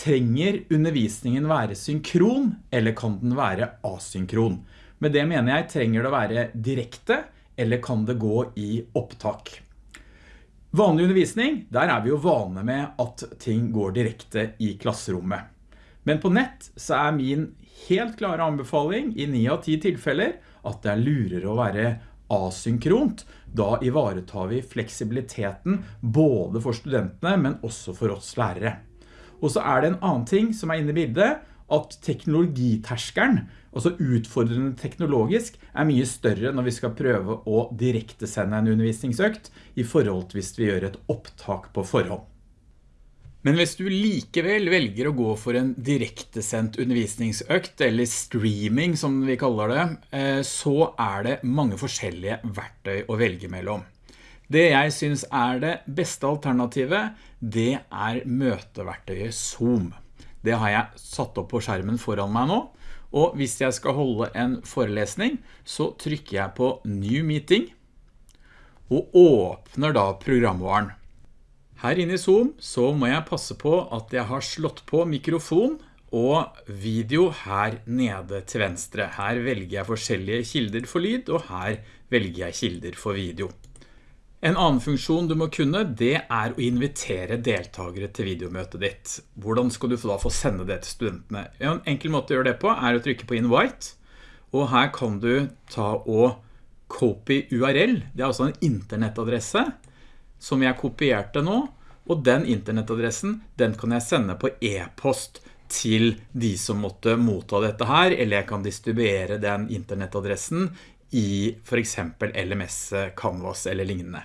trenger undervisningen være synkron, eller kan den være asynkron? Med det mener jeg, trenger det å være direkte, eller kan det gå i opptak? Vanlig undervisning, der er vi jo vane med at ting går direkte i klasserommet. Men på nett så er min helt klare anbefaling i 9 av 10 tilfeller at det er lurere å være asynkront. Da ivaretar vi fleksibiliteten både for studentene, men også for oss lærere. Og så er det en annen ting som er inne i bildet, at teknologiterskeren, altså utfordrende teknologisk, er mye større når vi skal prøve å direkte sende en undervisningsøkt i forhold til hvis vi gjør et opptak på forhånd. Men hvis du likevel velger å gå for en direktesendt undervisningsøkt, eller streaming som vi kaller det, eh, så er det mange forskjellige verktøy å velge mellom. Det jeg synes er det beste alternativet, det er møteverktøyet Zoom. Det har jeg satt opp på skjermen foran meg nå, og hvis jeg skal holde en forelesning, så trykker jeg på New Meeting, og åpner da programvaren. Her inne i Zoom så må jeg passe på at jeg har slått på mikrofon og video her nede til venstre. Her velger jeg forskjellige kilder for lyd, og her velger jeg kilder for video. En annen funksjon du må kunne, det er å invitere deltakere til videomøtet ditt. Hvordan skal du da få sende det til studentene? En enkel måte å gjøre det på er å trykke på Invite, og her kan du ta og copy URL. Det er altså en internettadresse som jeg kopierte nå, og den internettadressen, den kan jeg sende på e-post til de som måtte motta dette her, eller jeg kan distribuere den internettadressen i for eksempel LMS, Canvas eller lignende.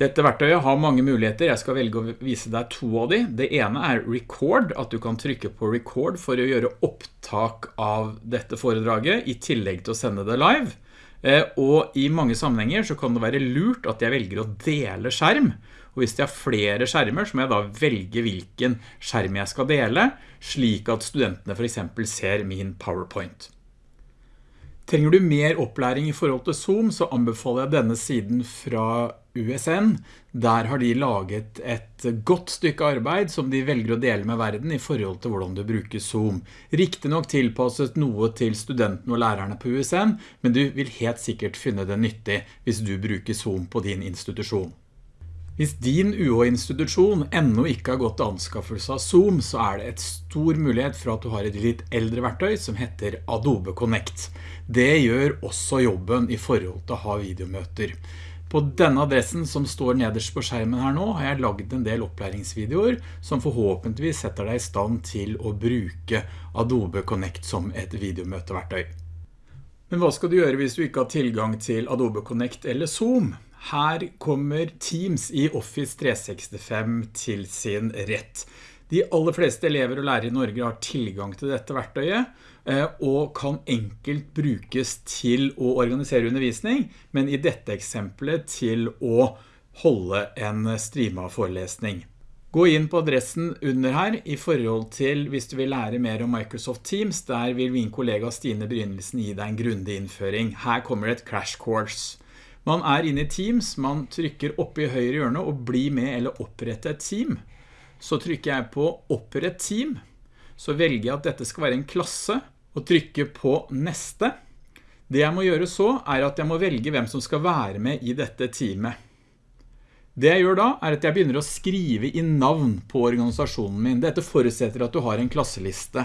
Dette verktøyet har mange muligheter, jeg skal velge å vise deg to av de. Det ene er record, at du kan trykke på record for å gjøre opptak av dette foredraget, i tillegg til å sende det live. Eh, og i mange sammenhenger så kan det være lurt at jeg velger å dele skjerm. Og hvis jeg har flere skjermer, så må jeg da velge hvilken skjerm jeg skal dele, slik at studentene for eksempel ser min PowerPoint. Trenger du mer opplæring i forhold til Zoom, så anbefaler jeg denne siden fra USN. Der har de laget et godt stykke arbeid som de velger å dele med verden i forhold til hvordan du bruker Zoom. Riktig nok tilpasset noe til studentene og lærerne på USN, men du vil helt sikkert finne det nyttig hvis du bruker Zoom på din institusjon. Hvis din UH-institusjon enda ikke har gått til anskaffelse av Zoom, så er det et stor mulighet for at du har et litt eldre verktøy som heter Adobe Connect. Det gjør også jobben i forhold til å ha videomøter. På denne adressen som står nederst på skjermen her nå, har jeg laget en del opplæringsvideoer som forhåpentligvis setter deg i stand til å bruke Adobe Connect som et videomøteverktøy. Men hva skal du gjøre hvis du ikke har tilgang til Adobe Connect eller Zoom? Her kommer Teams i Office 365 til sin rett. De aller fleste elever og lærere i Norge har tilgang til dette verktøyet, eh, og kan enkelt brukes til å organisere undervisning, men i dette eksempelet til å holde en streama forelesning. Gå inn på adressen under her i forhold til hvis du vil lære mer om Microsoft Teams, der vil min kollega Stine Brynelsen gi deg en grundig innføring. Her kommer et crash course. Man er inne i Teams, man trykker oppe i høyre hjørne og bli med eller opprette et team. Så trykker jeg på opprett team, så velger jeg at dette skal være en klasse, og trykker på neste. Det jeg må gjøre så er at jeg må velge hvem som skal være med i dette teamet. Det jeg gjør da er at jeg begynner å skrive i navn på organisasjonen min. Dette forutsetter at du har en klasseliste.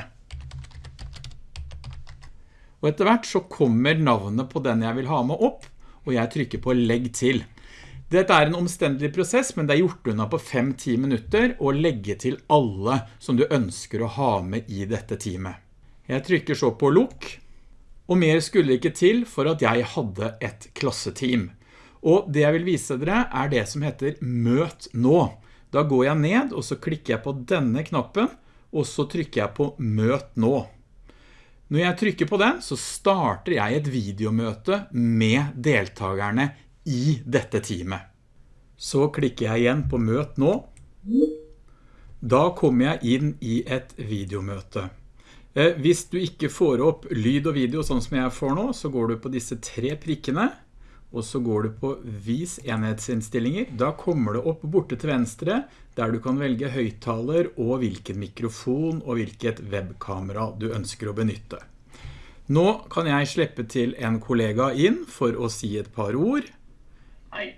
Og etter hvert så kommer navnet på den jeg vil ha med opp, og jeg trykker på legg til. Dette er en omstendelig prosess, men det er gjort unna på 5-10 minutter å legge til alle som du ønsker å ha med i dette teamet. Jeg trykker så på lukk, og mer skulle ikke til for at jeg hadde et klasseteam. Og det jeg vil vise dere er det som heter Møt nå. Da går jeg ned, og så klikker jeg på denne knappen, og så trykker jeg på Møt nå. Når jeg trykker på den, så starter jeg et videomøte med deltakerne i dette teamet. Så klikker jeg igjen på Møt nå. Da kommer jeg inn i et videomøte. Eh, hvis du ikke får opp lyd og video sånn som jeg får nå, så går du på disse tre prikkene, og så går du på Vis enhetsinnstillinger. Da kommer det opp borte til venstre der du kan velge høyttaler og hvilken mikrofon og hvilket webkamera du ønsker å benytte. Nå kan jeg slippe til en kollega inn for å si et par ord. Hei.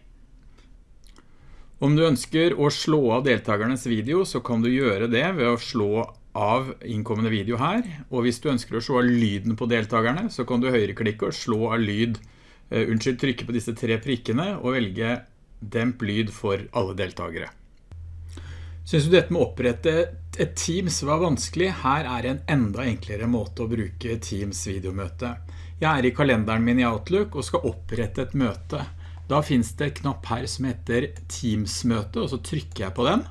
Om du ønsker å slå av deltakernes video, så kan du gjøre det ved å slå av innkommende video her. Og hvis du ønsker å slå av lyden på deltakerne, så kan du høyreklikke og slå av lyd. Uh, unnskyld, trykke på disse tre prikkene og velge demp lyd for alle deltakere. Synes du dette med å opprette et Teams var vanskelig? Her er en enda enklere måte å bruke Teams videomøte. Jeg er i kalenderen min i Outlook og skal opprette et møte. Da finnes det et knapp her som heter Teams-møte, og så trykker jeg på den.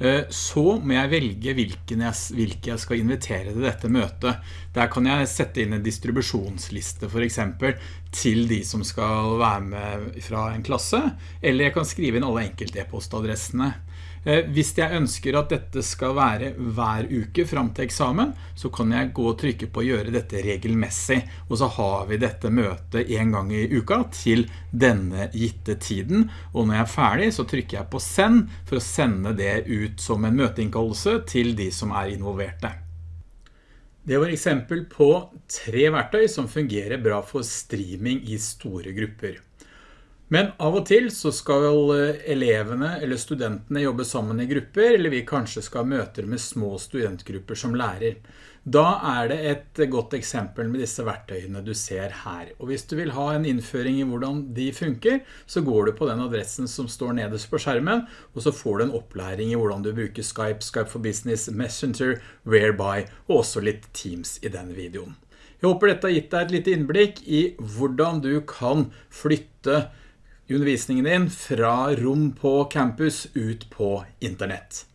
Eh, så må jeg velge hvilken jeg, hvilke jeg skal invitere til dette møtet. Der kan jeg sette inn en distribusjonsliste for eksempel til de som skal være med fra en klasse, eller jeg kan skrive inn alle enkelte e-postadressene. Eh, hvis jeg ønsker at dette skal være hver uke frem til eksamen, så kan jeg gå og trykke på gjøre dette regelmessig, og så har vi dette møtet en gang i uka til denne gitte tiden, og når jeg er ferdig så trykker jeg på send for å sende det ut som en møteinnkallelse til de som er involverte. Det var eksempel på tre verktøy som fungerer bra for streaming i store grupper. Men av og til så skal eh, elevene eller studentene jobbe sammen i grupper, eller vi kanskje skal møte med små studentgrupper som lærer. Da er det et godt eksempel med disse verktøyene du ser her. Og hvis du vil ha en innføring i hvordan de funker, så går du på den adressen som står nederst på skjermen, og så får du en opplæring i hvordan du bruker Skype, Skype for Business, Messenger, Whereby, og også litt Teams i denne videoen. Jeg håper dette har gitt deg et litt innblikk i hvordan du kan flytte undervisningen din fra rom på campus ut på internett.